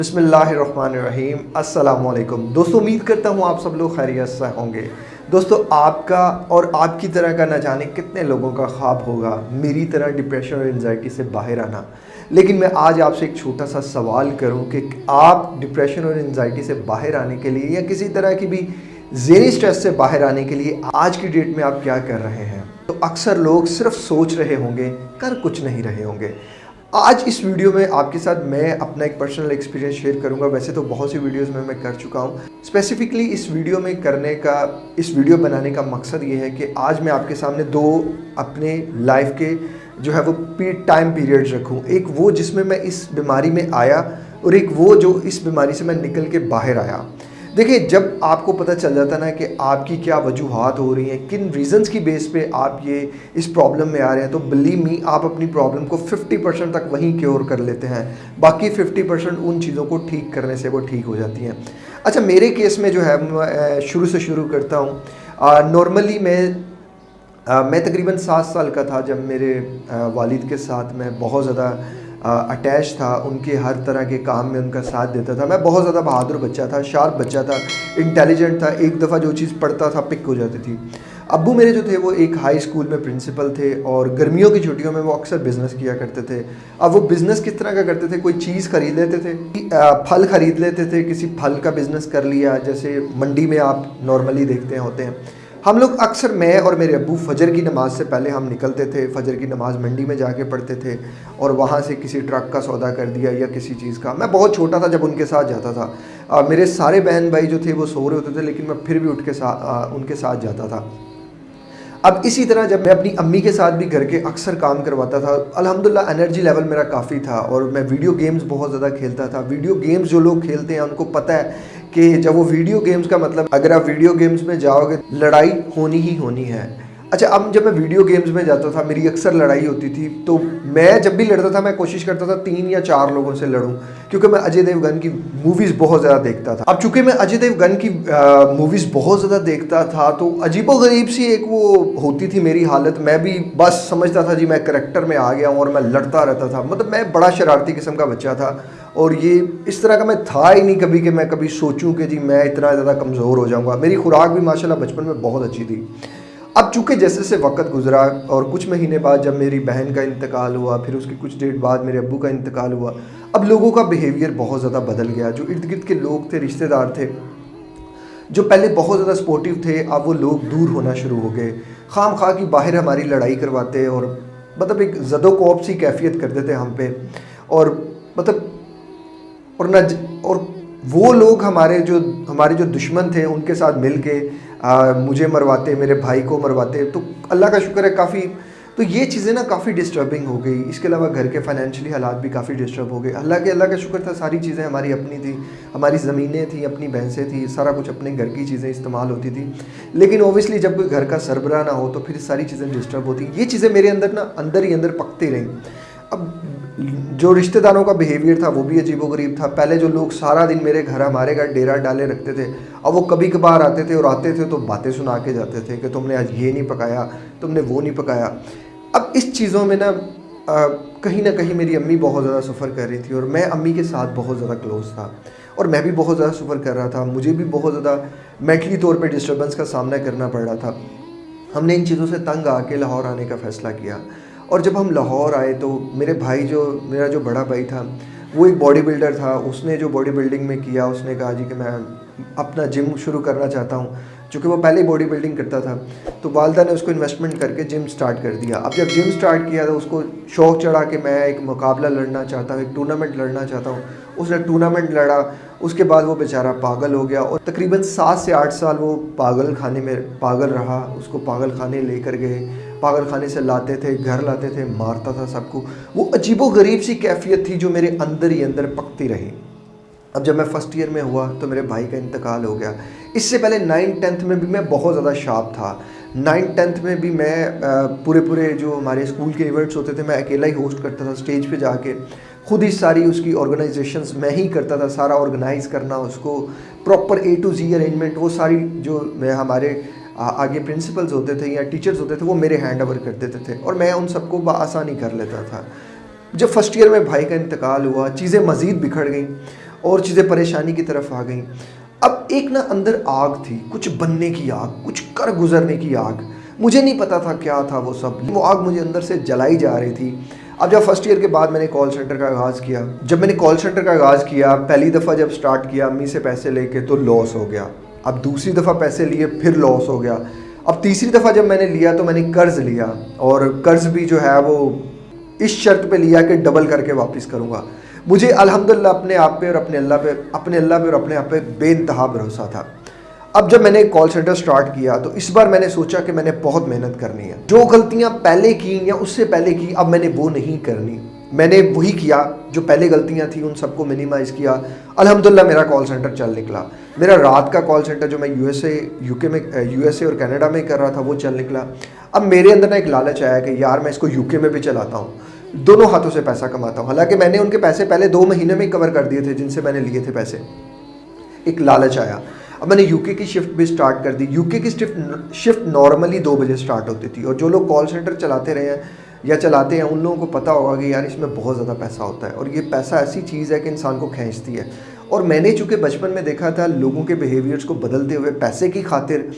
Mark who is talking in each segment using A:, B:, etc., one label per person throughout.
A: बिसमीम अस्सलाम दोस्तों, उम्मीद करता हूँ आप सब लोग खैरियत से होंगे। दोस्तों, आपका और आपकी तरह का न जाने कितने लोगों का ख्वाब होगा। मेरी तरह डिप्रेशन और एनजाइटी से बाहर आना। लेकिन मैं आज आपसे एक छोटा सा सवाल करूँ कि आप डिप्रेशन और एनजाइटी से बाहर आने के लिए या किसी तरह की भी जेरी स्ट्रेस से बाहर आने के लिए आज की डेट में आप क्या कर रहे हैं? तो अक्सर लोग सिर्फ़ सोच रहे होंगे, कर कुछ नहीं रहे होंगे। आज इस वीडियो में आपके साथ मैं अपना एक पर्सनल एक्सपीरियंस शेयर करूँगा। वैसे तो बहुत सी वीडियोस में मैं कर चुका हूँ। स्पेसिफिकली इस वीडियो में करने का, इस वीडियो बनाने का मकसद ये है कि आज मैं आपके सामने दो अपने लाइफ के जो है वो टाइम पीरियड्स रखूँ। एक वो जिसमें मैं इस बीमारी में आया और एक वो जो इस बीमारी से मैं निकल के बाहर आया। देखिए जब आपको पता चल जाता ना कि आपकी क्या वजूहत हो रही हैं किन रीज़न्स की बेस पे आप ये इस प्रॉब्लम में आ रहे हैं तो बिलीव मी आप अपनी प्रॉब्लम को 50 परसेंट तक वहीं क्योर कर लेते हैं। बाकी 50 परसेंट उन चीज़ों को ठीक करने से वो ठीक हो जाती हैं। अच्छा मेरे केस में जो है शुरू से शुरू करता हूँ। नॉर्मली मैं आ, मैं तकरीबन सात साल का था जब मेरे आ, वालिद के साथ मैं बहुत ज़्यादा अटैच था, उनके हर तरह के काम में उनका साथ देता था। मैं बहुत ज़्यादा बहादुर बच्चा था शार्प बच्चा था इंटेलिजेंट था, एक दफ़ा जो चीज़ पढ़ता था पिक हो जाती थी। अबू मेरे जो थे, वो एक हाई स्कूल में प्रिंसिपल थे और गर्मियों की छुट्टियों में वो अक्सर बिज़नेस किया करते थे। अब वो बिज़नेस किस तरह का करते थे? कोई चीज़ ख़रीद लेते थे? फल ख़रीद लेते थे? किसी फल का बिज़नेस कर लिया? जैसे मंडी में आप नॉर्मली देखते होते हैं। हम लोग अक्सर मैं और मेरे अबू फजर की नमाज़ से पहले हम निकलते थे फजर की नमाज़ मंडी में जाके पढ़ते थे और वहाँ से किसी ट्रक का सौदा कर दिया या किसी चीज़ का। मैं बहुत छोटा था जब उनके साथ जाता था। आ, मेरे सारे बहन भाई जो थे वो सो रहे होते थे लेकिन मैं फिर भी उठ के साथ आ, उनके साथ जाता था। अब इसी तरह जब मैं अपनी अम्मी के साथ भी घर के अक्सर काम करवाता था अल्हम्दुलिल्लाह एनर्जी लेवल मेरा काफ़ी था और मैं वीडियो गेम्स बहुत ज़्यादा खेलता था। वीडियो गेम्स जो लोग खेलते हैं उनको पता है कि जब वो वीडियो गेम्स का मतलब अगर आप वीडियो गेम्स में जाओगे, लड़ाई होनी ही होनी है। अच्छा अब जब मैं वीडियो गेम्स में जाता था, मेरी अक्सर लड़ाई होती थी तो मैं जब भी लड़ता था, मैं कोशिश करता था तीन या चार लोगों से लड़ूं, क्योंकि मैं अजय देवगन की मूवीज़ बहुत ज़्यादा देखता था। अब चूँकि मैं अजय देवगन की मूवीज़ बहुत ज़्यादा देखता था तो अजीबो गरीब सी एक वो होती थी मेरी हालत। मैं भी बस समझता था, जी मैं करेक्टर में आ गया हूँ और मैं लड़ता रहता था। मतलब मैं बड़ा शरारती किस्म का बच्चा था और ये इस तरह का मैं था ही नहीं कभी कि मैं कभी सोचूं कि, जी मैं इतना ज़्यादा कमज़ोर हो जाऊँगा। मेरी खुराक भी माशाल्लाह बचपन में बहुत अच्छी थी। अब चूँकि जैसे जैसे वक्त गुजरा और कुछ महीने बाद जब मेरी बहन का इंतकाल हुआ, फिर उसके कुछ डेट बाद मेरे अब्बू का इंतकाल हुआ, अब लोगों का बिहेवियर बहुत ज़्यादा बदल गया। जो इर्द गिर्द के लोग थे, रिश्तेदार थे, जो पहले बहुत ज़्यादा सपोर्टिव थे, अब वो लोग दूर होना शुरू हो गए। खाम खा की बाहर हमारी लड़ाई करवाते और मतलब एक जदो कोप सी कैफियत करते थे हम पे। और मतलब और न और वो लोग हमारे जो हमारे जो दुश्मन थे, उनके साथ मिल के मुझे मरवाते, मेरे भाई को मरवाते तो अल्लाह का शुक्र है काफ़ी तो ये चीज़ें ना काफ़ी डिस्टर्बिंग हो गई। इसके अलावा घर के फाइनेंशियली हालात भी काफ़ी डिस्टर्ब हो गए। अल्लाह के, अल्लाह का शुक्र था, सारी चीज़ें हमारी अपनी थी, हमारी ज़मीनें थी, अपनी भैंसें थी, सारा कुछ अपने घर की चीज़ें इस्तेमाल होती थी। लेकिन ओबियसली जब कोई घर का सरबरा ना हो तो फिर सारी चीज़ें डिस्टर्ब होती। ये चीज़ें मेरे अंदर ना, अंदर ही अंदर पकती रहीं। अब जो रिश्तेदारों का बिहेवियर था, वो भी अजीबोगरीब था। पहले जो लोग सारा दिन मेरे घर हमारे घर डेरा डाले रखते थे, अब वो कभी कभार आते थे और आते थे तो बातें सुना के जाते थे कि तुमने आज ये नहीं पकाया, तुमने वो नहीं पकाया। अब इस चीज़ों में ना कहीं ना कहीं मेरी अम्मी बहुत ज़्यादा सफ़र कर रही थी और मैं अम्मी के साथ बहुत ज़्यादा क्लोज था और मैं भी बहुत ज़्यादा सफ़र कर रहा था। मुझे भी बहुत ज़्यादा मेंटली तौर पर डिस्टर्बेंस का सामना करना पड़ रहा था। हमने इन चीज़ों से तंग आके लाहौर आने का फ़ैसला किया। और जब हम लाहौर आए तो मेरे भाई जो, मेरा जो बड़ा भाई था, वो एक बॉडी बिल्डर था। उसने जो बॉडी बिल्डिंग में किया, उसने कहा जी कि मैं अपना जिम शुरू करना चाहता हूँ चूँकि वो पहले ही बॉडी बिल्डिंग करता था। तो वालदा ने उसको इन्वेस्टमेंट करके जिम स्टार्ट कर दिया। अब जब जिम स्टार्ट किया तो उसको शौक चढ़ा कि मैं एक मुकाबला लड़ना चाहता हूँ, एक टूर्नामेंट लड़ना चाहता हूँ। उसने टूर्नामेंट लड़ा, उसके बाद वो बेचारा पागल हो गया और तकरीबन सात से आठ साल वो पागल खाने में, पागल रहा, उसको पागल खाने लेकर गए। पागल खाने से लाते थे, घर लाते थे, मारता था सबको। वो अजीबो गरीब सी कैफियत थी जो मेरे अंदर ही अंदर पकती रही। अब जब मैं फ़र्स्ट ईयर में हुआ तो मेरे भाई का इंतकाल हो गया। इससे पहले नाइन टेंथ में भी मैं बहुत ज़्यादा शार्प था। नाइन टेंथ में भी मैं पूरे पूरे जो हमारे स्कूल के इवेंट्स होते थे, मैं अकेला ही होस्ट करता था स्टेज पे जाके। खुद ही सारी उसकी ऑर्गेनाइजेशंस मैं ही करता था, सारा ऑर्गेनाइज करना, उसको proper A to Z arrangement वो सारी जो मैं, हमारे आगे प्रिंसिपल्स होते थे या टीचर्स होते थे, वो मेरे हैंड ओवर कर देते थे और मैं उन सबको बसानी कर लेता था। जब फ़र्स्ट ईयर में भाई का इंतकाल हुआ, चीज़ें मज़ीद बिखर गई और चीज़ें परेशानी की तरफ़ आ गई। अब एक ना अंदर आग थी, कुछ बनने की आग, कुछ कर गुजरने की आग। मुझे नहीं पता था क्या था वो सब। वो आग मुझे अंदर से जलाई जा रही थी। अब जब फ़र्स्ट ईयर के बाद मैंने कॉल सेंटर का आगाज़ किया, जब मैंने कॉल सेंटर का आगाज़ किया, पहली दफ़ा जब स्टार्ट किया अम्मी से पैसे लेके तो लॉस हो गया। अब दूसरी दफ़ा पैसे लिए, फिर लॉस हो गया। अब तीसरी दफ़ा जब मैंने लिया तो मैंने कर्ज़ लिया और कर्ज़ भी जो है, वो इस शर्त पे लिया कि डबल करके वापस करूँगा। मुझे अल्हम्दुलिल्लाह अपने आप पे और अपने अल्लाह पे, अपने अल्लाह पे और अपने आप पे बेनतहा भरोसा था। अब जब मैंने कॉल सेंटर स्टार्ट किया तो इस बार मैंने सोचा कि मैंने बहुत मेहनत करनी है। जो गलतियाँ पहले की या उससे पहले की, अब मैंने वो नहीं करनी। मैंने वही किया जो पहले गलतियाँ थी, उन सबको मिनिमाइज़ किया। अल्हम्दुलिल्लाह मेरा कॉल सेंटर चल निकला। मेरा रात का कॉल सेंटर जो मैं यूएसए यूके में यूएसए और कनाडा में कर रहा था, वो चल निकला। अब मेरे अंदर ना एक लालच आया कि यार, मैं इसको यूके में भी चलाता हूँ। दोनों हाथों से पैसा कमाता हूँ। हालाँकि मैंने उनके पैसे पहले दो महीने में कवर कर दिए थे, जिनसे मैंने लिए थे पैसे। एक लालच आया। अब मैंने यूके की शिफ्ट भी स्टार्ट कर दी। यूके की शिफ्ट शिफ्ट नॉर्मली दो बजे स्टार्ट होती थी। और जो लोग कॉल सेंटर चलाते रहे हैं या चलाते हैं, उन लोगों को पता होगा कि यार इसमें बहुत ज़्यादा पैसा होता है और ये पैसा ऐसी चीज़ है कि इंसान को खींचती है। और मैंने चूँकि बचपन में देखा था लोगों के बिहेवियर्स को बदलते हुए पैसे की खातिर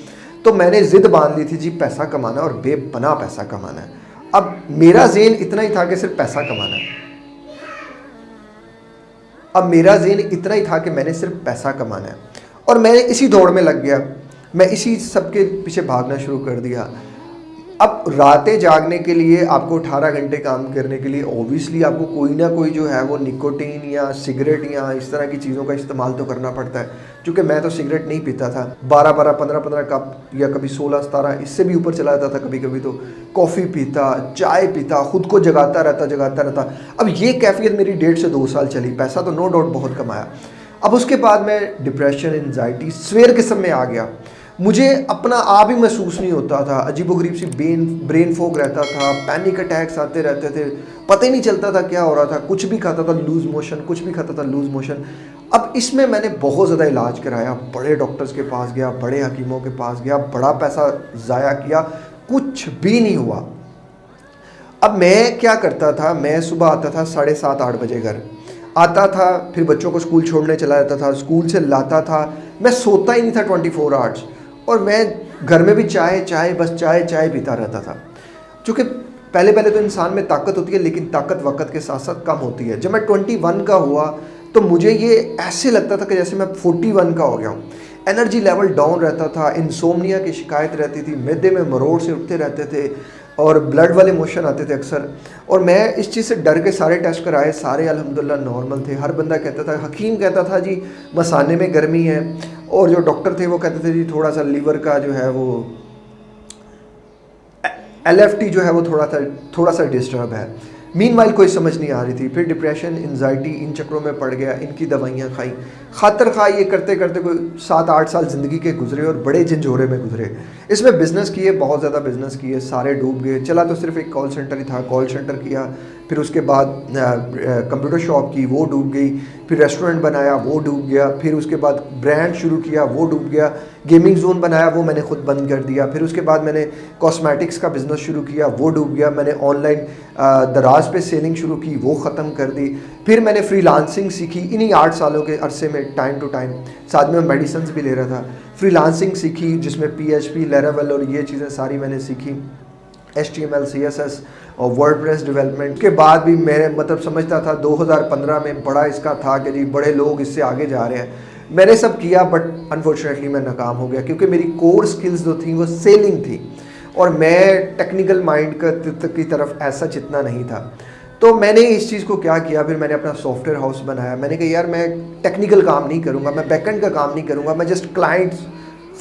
A: तो मैंने ज़िद बाँध ली थी जी पैसा कमाना और बेपना पैसा कमाना है। अब मेरा जेन इतना ही था कि सिर्फ़ पैसा कमाना है। अब मेरा जेन इतना ही था कि मैंने सिर्फ़ पैसा कमाना है। और मैं इसी दौड़ में लग गया। मैं इसी सब के पीछे भागना शुरू कर दिया। अब रातें जागने के लिए आपको 18 घंटे काम करने के लिए ओबियसली आपको कोई ना कोई जो है वो निकोटीन या सिगरेट या इस तरह की चीज़ों का इस्तेमाल तो करना पड़ता है। क्योंकि मैं तो सिगरेट नहीं पीता था। 12 बारह पंद्रह पंद्रह कप या कभी 16 सतारह इससे भी ऊपर चला जाता था कभी कभी तो। कॉफ़ी पीता, चाय पीता, खुद को जगाता रहता जगाता रहता। अब ये कैफियत मेरी डेढ़ से दो साल चली। पैसा तो नो डाउट बहुत कमाया। अब उसके बाद मैं डिप्रेशन एनजाइटी स्वेयर किस्म में आ गया। मुझे अपना आप ही महसूस नहीं होता था। अजीब गरीब सी ब्रेन ब्रेन फोक रहता था पैनिक अटैक्स आते रहते थे। पता ही नहीं चलता था क्या हो रहा था। कुछ भी खाता था लूज मोशन कुछ भी खाता था लूज मोशन अब इसमें मैंने बहुत ज़्यादा इलाज कराया। बड़े डॉक्टर्स के पास गया, बड़े हकीमों के पास गया, बड़ा पैसा ज़ाया किया। कुछ भी नहीं हुआ। अब मैं क्या करता था? मैं सुबह आता था साढ़े सात, आठ बजे घर। आता था, फिर बच्चों को स्कूल छोड़ने चला जाता था। स्कूल से लाता था। मैं सोता ही नहीं था ट्वेंटी फोर आवर्स और मैं घर में भी चाय चाय, बस चाय चाय पीता रहता था। चूँकि पहले पहले तो इंसान में ताकत होती है, लेकिन ताकत वक्त के साथ साथ कम होती है। जब मैं ट्वेंटी वन का हुआ तो मुझे ये ऐसे लगता था कि जैसे मैं फोर्टी वन का हो गया हूँ। एनर्जी लेवल डाउन रहता था, इंसोमनिया की शिकायत रहती थी, मैदे में मरोड़ से उठते रहते थे, और ब्लड वाले मोशन आते थे अक्सर। और मैं इस चीज़ से डर के सारे टेस्ट कराए, सारे अल्हम्दुलिल्लाह नॉर्मल थे। हर बंदा कहता था, हकीम कहता था, जी मसाने में गर्मी है। और जो डॉक्टर थे वो कहते थे जी, थोड़ा सा लीवर का जो है वो एलएफटी जो है वो थोड़ा सा थोड़ा सा डिस्टर्ब है। मीन वाइल कोई समझ नहीं आ रही थी। फिर डिप्रेशन एनजाइटी इन चक्रों में पड़ गया, इनकी दवाइयाँ खाई। खातर खा ये करते करते कोई सात, आठ साल ज़िंदगी के गुजरे और बड़े झंझोरे में गुजरे। इसमें बिज़नेस किए बहुत ज़्यादा बिज़नेस किए सारे डूब गए। चला तो सिर्फ़ एक कॉल सेंटर ही था कॉल सेंटर किया। फिर उसके बाद कंप्यूटर शॉप की वो डूब गई, फिर रेस्टोरेंट बनाया, वो डूब गया, फिर उसके बाद ब्रांड शुरू किया, वो डूब गया गेमिंग जोन बनाया, वो मैंने खुद बंद कर दिया, फिर उसके बाद मैंने कॉस्मेटिक्स का बिज़नेस शुरू किया, वो डूब गया, मैंने ऑनलाइन दराज पे सेलिंग शुरू की, वो ख़त्म कर दी, फिर मैंने फ्रीलांसिंग सीखी, इन्हीं आठ सालों के अरसे में टाइम टू टाइम साथ में मेडिसन भी ले रहा था फ्रीलांसिंग सीखी, जिसमें पी एच पी और ये चीज़ें सारी मैंने सीखी H T M L C S S और वर्ड डिवेलपमेंट के बाद भी मैं मतलब समझता था 2015 में बड़ा इसका था कि जी बड़े लोग इससे आगे जा रहे हैं। मैंने सब किया बट अनफॉर्चुनेटली मैं नाकाम हो गया, क्योंकि मेरी कोर स्किल्स जो थी वो सेलिंग थी। और मैं टेक्निकल माइंड की तरफ़ ऐसा चितना नहीं था। तो मैंने इस चीज़ को क्या किया, फिर मैंने अपना सॉफ्टवेयर हाउस बनाया। मैंने कहा, यार, मैं टेक्निकल काम नहीं करूँगा, मैं बैकेंड का काम नहीं करूँगा, मैं जस्ट क्लाइंट्स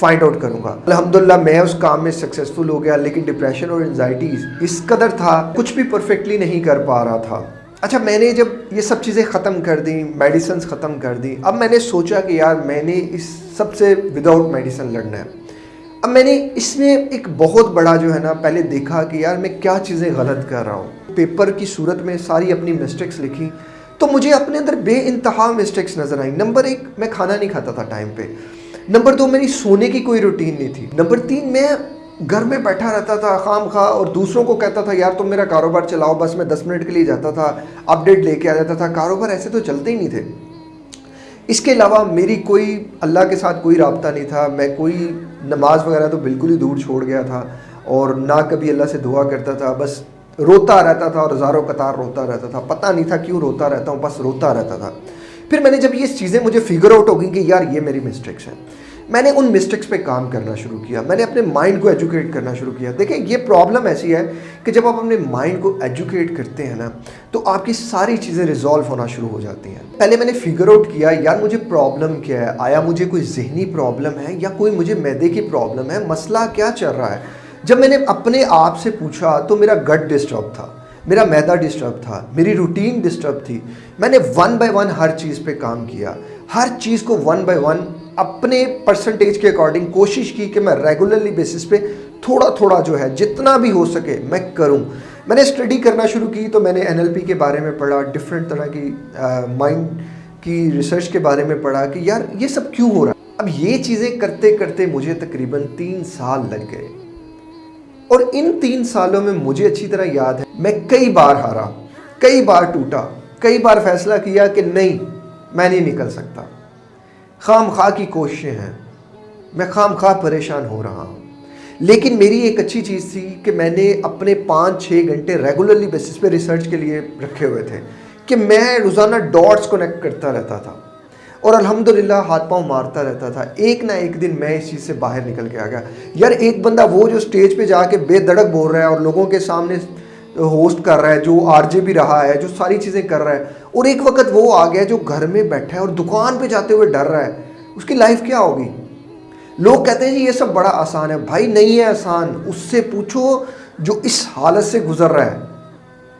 A: फाइंड आउट करूँगा। अल्हम्दुलिल्लाह मैं उस काम में सक्सेसफुल हो गया, लेकिन डिप्रेशन और एनजाइटी इस कदर था, कुछ भी परफेक्टली नहीं कर पा रहा था। अच्छा मैंने जब ये सब चीज़ें ख़त्म कर दी मेडिसिन ख़त्म कर दी, अब मैंने सोचा कि यार, मैंने इस सबसे विदाउट मेडिसन लड़ना है। अब मैंने इसमें एक बहुत बड़ा जो है ना, पहले देखा कि यार, मैं क्या चीज़ें गलत कर रहा हूँ। पेपर की सूरत में सारी अपनी मिस्टेक्स लिखी तो मुझे अपने अंदर बे मिस्टेक्स नज़र आई। नंबर एक, मैं खाना नहीं खाता था टाइम पे। नंबर दो मेरी सोने की कोई रूटीन नहीं थी। नंबर तीन मैं घर में बैठा रहता था, खाम खा, और दूसरों को कहता था, यार, तुम मेरा कारोबार चलाओ, बस मैं दस मिनट के लिए जाता था अपडेट लेके आ जाता था। कारोबार ऐसे तो चलते ही नहीं थे। इसके अलावा मेरी कोई, अल्लाह के साथ कोई रबता नहीं था। मैं कोई नमाज़ वगैरह तो बिल्कुल ही दूर छोड़ गया था, और ना कभी अल्लाह से दुआ करता था, बस रोता रहता था और हज़ारों कतार रोता रहता था। पता नहीं था क्यों रोता रहता हूँ, बस रोता रहता था। फिर मैंने जब ये चीज़ें मुझे फिगर आउट हो गई कि यार, ये मेरी मिस्टेक्स हैं, मैंने उन मिस्टेक्स पे काम करना शुरू किया। मैंने अपने माइंड को एजुकेट करना शुरू किया। देखें, ये प्रॉब्लम ऐसी है कि जब आप अपने माइंड को एजुकेट करते हैं ना तो आपकी सारी चीज़ें रिजॉल्व होना शुरू हो जाती हैं। पहले मैंने फिगर आउट किया, यार, मुझे प्रॉब्लम क्या है? आया मुझे कोई जहनी प्रॉब्लम है या कोई मुझे मैदे की प्रॉब्लम है? मसला क्या चल रहा है? जब मैंने अपने आप से पूछा तो मेरा गट डिस्टर्ब था। मेरा मैदा डिस्टर्ब था, मेरी रूटीन डिस्टर्ब थी। मैंने वन बाय वन हर चीज़ पे काम किया। हर चीज़ को वन बाय वन अपने परसेंटेज के अकॉर्डिंग कोशिश की कि मैं रेगुलरली बेसिस पे थोड़ा थोड़ा जो है, जितना भी हो सके मैं करूँ। मैंने स्टडी करना शुरू की तो मैंने एनएलपी के बारे में पढ़ा डिफरेंट तरह की माइंड की रिसर्च के बारे में पढ़ा कि यार ये सब क्यों हो रहा है? अब ये चीज़ें करते करते मुझे तकरीबन तीन साल लग गए। और इन तीन सालों में मुझे अच्छी तरह याद है। मैं कई बार हारा, कई बार टूटा, कई बार फैसला किया कि नहीं, मैं नहीं निकल सकता। खाम खा की कोशिशें हैं। मैं खाम खा परेशान हो रहा हूँ। लेकिन मेरी एक अच्छी चीज़ थी कि मैंने अपने पाँच छः घंटे रेगुलरली बेसिस पे रिसर्च के लिए रखे हुए थे कि मैं रोज़ाना डॉट्स कनेक्ट करता रहता था। और अल्हम्दुलिल्लाह हाथ पाँव मारता रहता था। एक ना एक दिन मैं इस चीज़ से बाहर निकल के आ गया। यार, एक बंदा वो जो स्टेज पे जाके बेधड़क बोल रहा है और लोगों के सामने होस्ट कर रहा है, जो आरजे भी रहा है, जो सारी चीज़ें कर रहा है, और एक वक्त वो आ गया जो घर में बैठा है और दुकान पे जाते हुए डर रहा है। उसकी लाइफ क्या होगी? लोग कहते हैं जी, ये सब बड़ा आसान है। भाई, नहीं है आसान। उससे पूछो जो इस हालत से गुजर रहा है।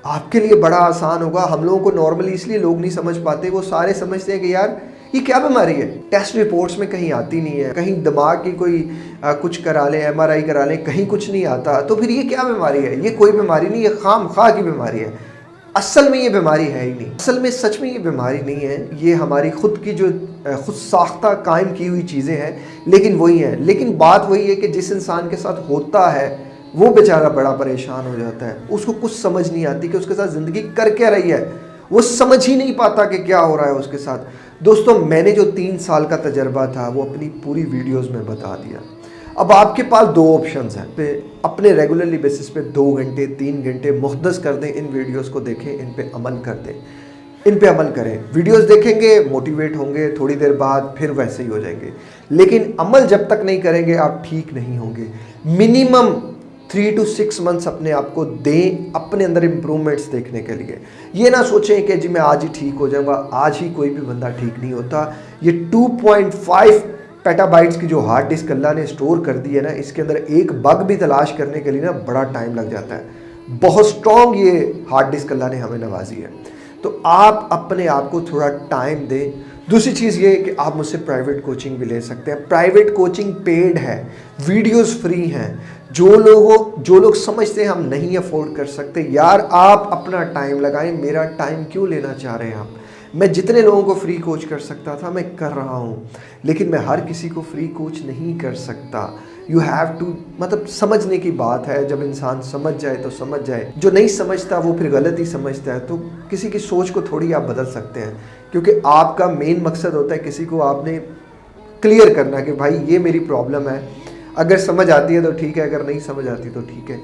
A: आपके लिए बड़ा आसान होगा। हम लोगों को नॉर्मली इसलिए लोग नहीं समझ पाते, वो सारे समझते हैं कि यार ये क्या बीमारी है? टेस्ट रिपोर्ट्स में कहीं आती नहीं है कहीं दिमाग की कोई आ, कुछ करा लें एम करा लें कहीं कुछ नहीं आता। तो फिर ये क्या बीमारी है? ये कोई बीमारी नहीं ये खाम खा की बीमारी है। असल में ये बीमारी है ही नहीं। असल में सच में ये बीमारी नहीं है। ये हमारी खुद की जो खुद साख्ता कायम की हुई चीज़ें हैं लेकिन वही हैं। लेकिन बात वही है कि जिस इंसान के साथ होता है वो बेचारा बड़ा परेशान हो जाता है। उसको कुछ समझ नहीं आती कि उसके साथ ज़िंदगी कर क्या रही है। वो समझ ही नहीं पाता कि क्या हो रहा है उसके साथ। दोस्तों, मैंने जो तीन साल का तजर्बा था, वो अपनी पूरी वीडियोस में बता दिया। अब आपके पास दो ऑप्शंस हैं। पे अपने रेगुलरली बेसिस पे दो घंटे, तीन घंटे मुख्तस कर दें, इन वीडियोस को देखें, इन पे अमल कर दें। इन पे अमल करें। वीडियोस देखेंगे मोटिवेट होंगे, थोड़ी देर बाद फिर वैसे ही हो जाएँगे। लेकिन अमल जब तक नहीं करेंगे, आप ठीक नहीं होंगे। Minimum three to six months अपने आप को दें अपने अंदर इम्प्रूवमेंट्स देखने के लिए। ये ना सोचें कि जी मैं आज ही ठीक हो जाऊँगा, आज ही कोई भी बंदा ठीक नहीं होता। ये 2.5 पेटाबाइट्स की जो हार्ड डिस्क अल्लाह ने स्टोर कर दी है ना, इसके अंदर एक बग भी तलाश करने के लिए ना बड़ा टाइम लग जाता है। बहुत स्ट्रॉन्ग ये हार्ड डिस्क अल्लाह ने हमें नवाजी है। तो आप अपने आप को थोड़ा टाइम दें। दूसरी चीज़ ये कि आप मुझसे प्राइवेट कोचिंग भी ले सकते हैं। प्राइवेट कोचिंग पेड है वीडियोस फ्री हैं। जो लोगों, जो लोग समझते हैं हम नहीं अफोर्ड कर सकते, यार आप अपना टाइम लगाएँ, मेरा टाइम क्यों लेना चाह रहे हैं आप? मैं जितने लोगों को फ्री कोच कर सकता था, मैं कर रहा हूँ। लेकिन मैं हर किसी को फ्री कोच नहीं कर सकता। यू हैव टू मतलब समझने की बात है, जब इंसान समझ जाए तो समझ जाए। जो नहीं समझता, वो फिर गलत ही समझता है। तो किसी की सोच को थोड़ी आप बदल सकते हैं। क्योंकि आपका मेन मकसद होता है किसी को आपने क्लियर करना कि भाई, ये मेरी प्रॉब्लम है। अगर समझ आती है तो ठीक है, अगर नहीं समझ आती तो ठीक है।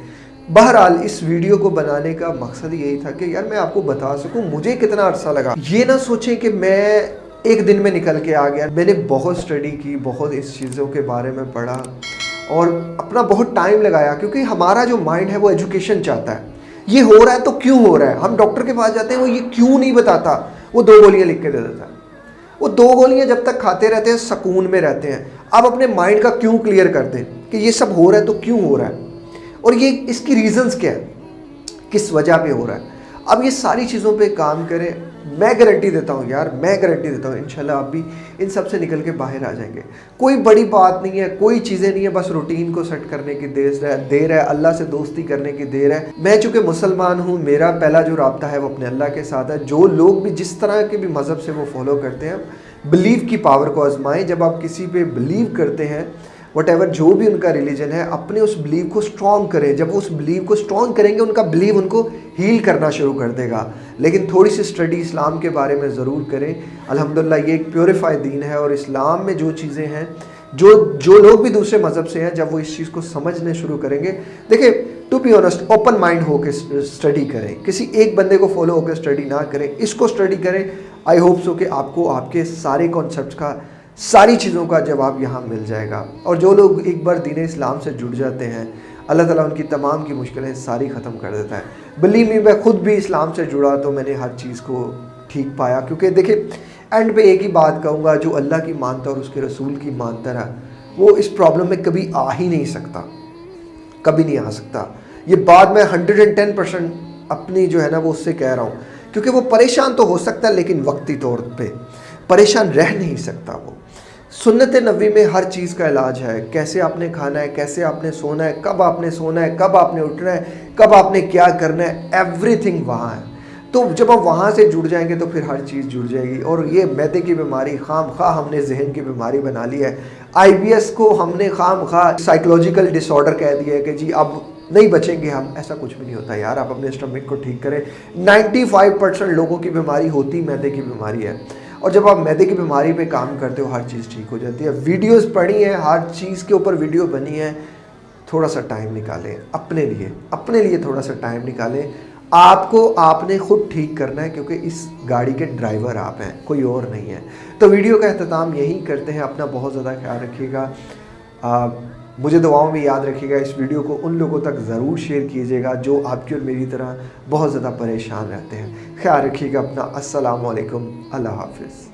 A: बहरहाल, इस वीडियो को बनाने का मकसद यही था कि यार, मैं आपको बता सकूँ, मुझे कितना अरसा लगा। ये ना सोचें कि मैं एक दिन में निकल के आ गया। मैंने बहुत स्टडी की, बहुत इस चीज़ों के बारे में पढ़ा। और अपना बहुत टाइम लगाया, क्योंकि हमारा जो माइंड है वो एजुकेशन चाहता है। ये हो रहा है तो क्यों हो रहा है? हम डॉक्टर के पास जाते हैं, वो ये क्यों नहीं बताता? वो दो गोलियाँ लिख के दे देता। है वो दो गोलियाँ जब तक खाते रहते हैं, सुकून में रहते हैं। आप अपने माइंड का क्यों क्लियर करते हैं? कि ये सब हो रहा है तो क्यों हो रहा है? और ये, इसकी रीजंस क्या है? किस वजह पे हो रहा है? अब ये सारी चीज़ों पे काम करें। मैं गारंटी देता हूँ यार, मैं गारंटी देता हूँ, इंशाल्लाह आप भी इन सबसे निकल के बाहर आ जाएँगे। कोई बड़ी बात नहीं है, कोई चीज़ें नहीं है, बस रूटीन को सेट करने की देर है देर है, अल्लाह से दोस्ती करने की देर है। मैं चूँकि मुसलमान हूँ, मेरा पहला जो रबता है वो अपने अल्लाह के साथ है। जो लोग भी जिस तरह के भी मज़हब से वो फॉलो करते हैं बिलीव की पावर को आजमाएँ। जब आप किसी पे बिलीव करते हैं वट एवर जो भी उनका रिलीजन है, अपने उस बिलीव को स्ट्रॉन्ग करें। जब वो उस बिलीव को स्ट्रॉन्ग करेंगे, उनका बिलीव उनको हील करना शुरू कर देगा। लेकिन थोड़ी सी स्टडी इस्लाम के बारे में ज़रूर करें। अलहमदिल्ला ये एक प्योरीफाइड दीन है और इस्लाम में जो चीज़ें हैं, जो जो लोग भी दूसरे मज़हब से हैं, जब वो इस चीज़ को समझने शुरू करेंगे, देखिए to be honest open mind होकर स्टडी करें। किसी एक बंदे को फॉलो होकर स्टडी ना करें। इसको स्टडी करें। आई होप सो कि आपको आपके सारे कॉन्सेप्ट का सारी चीज़ों का जवाब यहाँ मिल जाएगा। और जो लोग एक बार दीन इस्लाम से जुड़ जाते हैं, अल्लाह ताला उनकी तमाम की मुश्किलें सारी ख़त्म कर देता है। बिलीव मी मैं खुद भी इस्लाम से जुड़ा तो मैंने हर चीज़ को ठीक पाया। क्योंकि देखिए एंड पे एक ही बात कहूँगा, जो अल्लाह की मानता और उसके रसूल की मानता रहा, वो इस प्रॉब्लम में कभी आ ही नहीं सकता। कभी नहीं आ सकता। ये बात मैं हंड्रेड एंड टेन परसेंट अपनी जो है ना, वो उससे कह रहा हूँ। क्योंकि वो परेशान तो हो सकता है, लेकिन वक्ती तौर पे परेशान रह नहीं सकता वो। सुन्नत नबी में हर चीज़ का इलाज है। कैसे आपने खाना है, कैसे आपने सोना है, कब आपने सोना है, कब आपने उठना है, कब आपने क्या करना है एवरीथिंग वहाँ है। तो जब हम वहाँ से जुड़ जाएँगे तो फिर हर चीज़ जुड़ जाएगी। और ये मैदे की बीमारी, खाम खा हमने जहन की बीमारी बना ली है। आईबीएस को हमने खाम खा साइकोलॉजिकल डिसऑर्डर कह दिया है कि जी अब नहीं बचेंगे हम। ऐसा कुछ भी नहीं होता यार, आप अपने स्टमक को ठीक करें। 95 परसेंट लोगों की बीमारी होती मैदे की बीमारी है। और जब आप मैदे की बीमारी पे काम करते हो, हर चीज़ ठीक हो जाती है। वीडियोस पढ़ी हैं, हर चीज़ के ऊपर वीडियो बनी है। थोड़ा सा टाइम निकालें, अपने लिए अपने लिए थोड़ा सा टाइम निकालें। आपको, आपने खुद ठीक करना है, क्योंकि इस गाड़ी के ड्राइवर आप हैं, कोई और नहीं है। तो वीडियो का अहतमाम यही करते हैं, अपना बहुत ज़्यादा ख्याल रखिएगा। मुझे दुआओं में याद रखिएगा, इस वीडियो को उन लोगों तक ज़रूर शेयर कीजिएगा जो आपकी और मेरी तरह बहुत ज़्यादा परेशान रहते हैं। ख्याल रखिएगा अपना। असलकम अल्लाह हाफिज़।